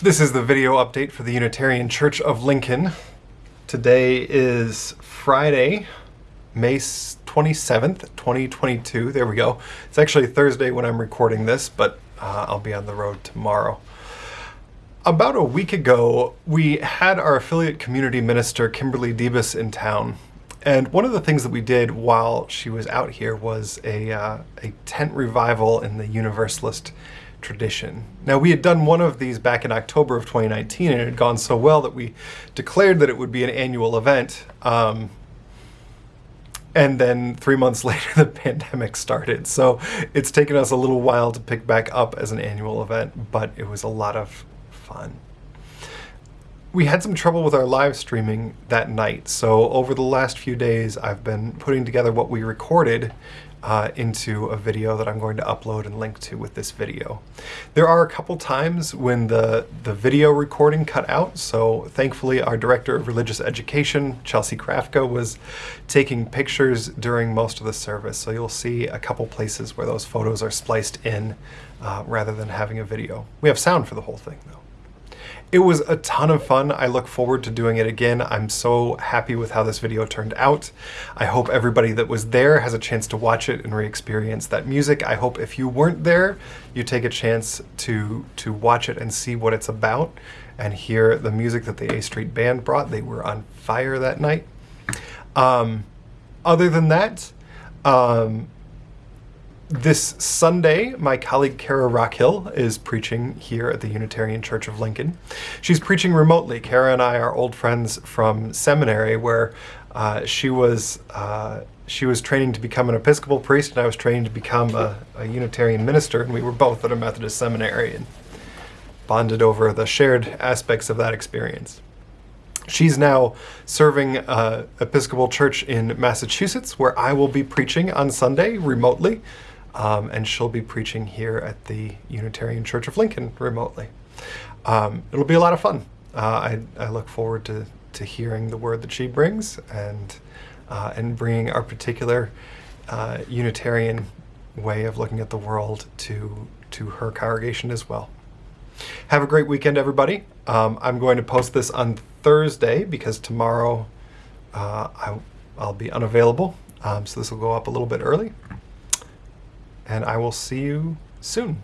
This is the video update for the Unitarian Church of Lincoln. Today is Friday, May 27th, 2022. There we go. It's actually Thursday when I'm recording this, but uh, I'll be on the road tomorrow. About a week ago, we had our affiliate community minister, Kimberly Debus, in town. And one of the things that we did while she was out here was a, uh, a tent revival in the Universalist tradition. Now, we had done one of these back in October of 2019, and it had gone so well that we declared that it would be an annual event. Um, and then three months later, the pandemic started. So it's taken us a little while to pick back up as an annual event, but it was a lot of fun. We had some trouble with our live streaming that night, so over the last few days I've been putting together what we recorded uh, into a video that I'm going to upload and link to with this video. There are a couple times when the, the video recording cut out, so thankfully our Director of Religious Education, Chelsea Krafka, was taking pictures during most of the service, so you'll see a couple places where those photos are spliced in uh, rather than having a video. We have sound for the whole thing though. It was a ton of fun. I look forward to doing it again. I'm so happy with how this video turned out. I hope everybody that was there has a chance to watch it and re-experience that music. I hope if you weren't there, you take a chance to, to watch it and see what it's about and hear the music that the A Street Band brought. They were on fire that night. Um, other than that, um, this Sunday, my colleague Kara Rockhill is preaching here at the Unitarian Church of Lincoln. She's preaching remotely. Kara and I are old friends from seminary where uh, she was uh, she was training to become an Episcopal priest and I was training to become a, a Unitarian minister and we were both at a Methodist seminary and bonded over the shared aspects of that experience. She's now serving uh, Episcopal Church in Massachusetts, where I will be preaching on Sunday remotely um, and she'll be preaching here at the Unitarian Church of Lincoln remotely. Um, it'll be a lot of fun. Uh, I, I, look forward to, to hearing the word that she brings and, uh, and bringing our particular uh, Unitarian way of looking at the world to, to her congregation as well. Have a great weekend, everybody. Um, I'm going to post this on Thursday because tomorrow uh, I, will be unavailable, um, so this will go up a little bit early and I will see you soon.